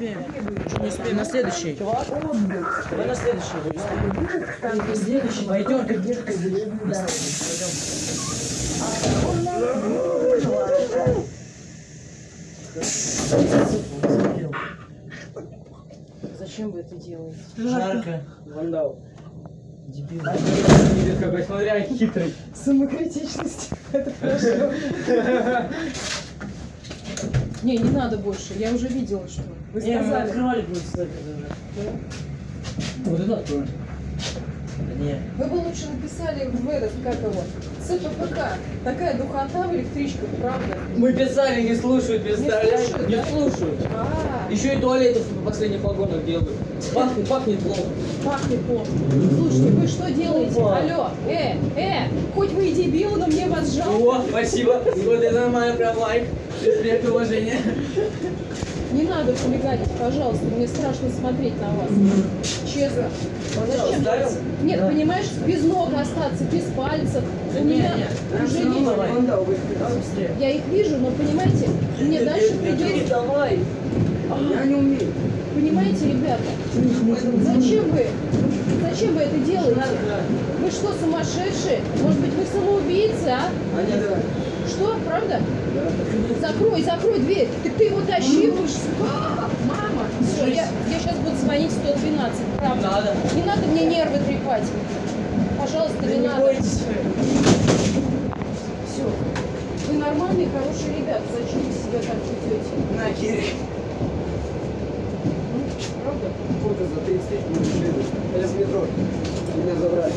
Не успеем. Не успеем. На следующий. Давай на следующий. На следующий. Пойдем? На следующий. Пойдем. Зачем вы это делаете? Жарко. Вандал. Дебил. Видит какой, смотря хитрый. Самокритичность. Это прошло. Не, не надо больше. Я уже видела, что вы Не, мы сказали. открывали будет кстати, уже. Вот это откроем. Да не. Вы бы лучше написали в этот, как его, ЦППК. Такая духота в электричках, правда? Мы писали, не слушают, представляешь? слушают, Не да? слушают. А, Еще и туалеты в последних вагонах делают. Пахнет, пахнет плохо. пахнет плохо. Слушайте, вы что делаете? Опа. Алло, э, э, хоть вы и дебил, но мне вас жалко. О, спасибо. Вот это нормально, прям лайк. Респект, уважение. Не надо хулиганить, пожалуйста, мне страшно смотреть на вас. Честно. Зачем? Ставил? Нет, Да. понимаешь, без ног остаться, без пальцев. Да У не, меня не, уже есть. давай. Я их вижу, но понимаете, мне дальше придется. Давай. Я не умею. Понимаете, ребята, зачем вы? Зачем вы это делаете? Вы что, сумасшедшие? Может быть, вы самоубийцы, а? А. Что, правда? Закрой, закрой дверь. Ты, ты его тащи, вы ж- А, Мама, все, я, я сейчас буду звонить 112, правда. Надо. Не надо мне нервы трепать. Пожалуйста, Да не, не надо. бойтесь. Все. Вы нормальные, хорошие ребята. Зачем вы себя так ведете? На, Кири. Фото за 30 тысяч мы решили. Я с метро. Меня забрали.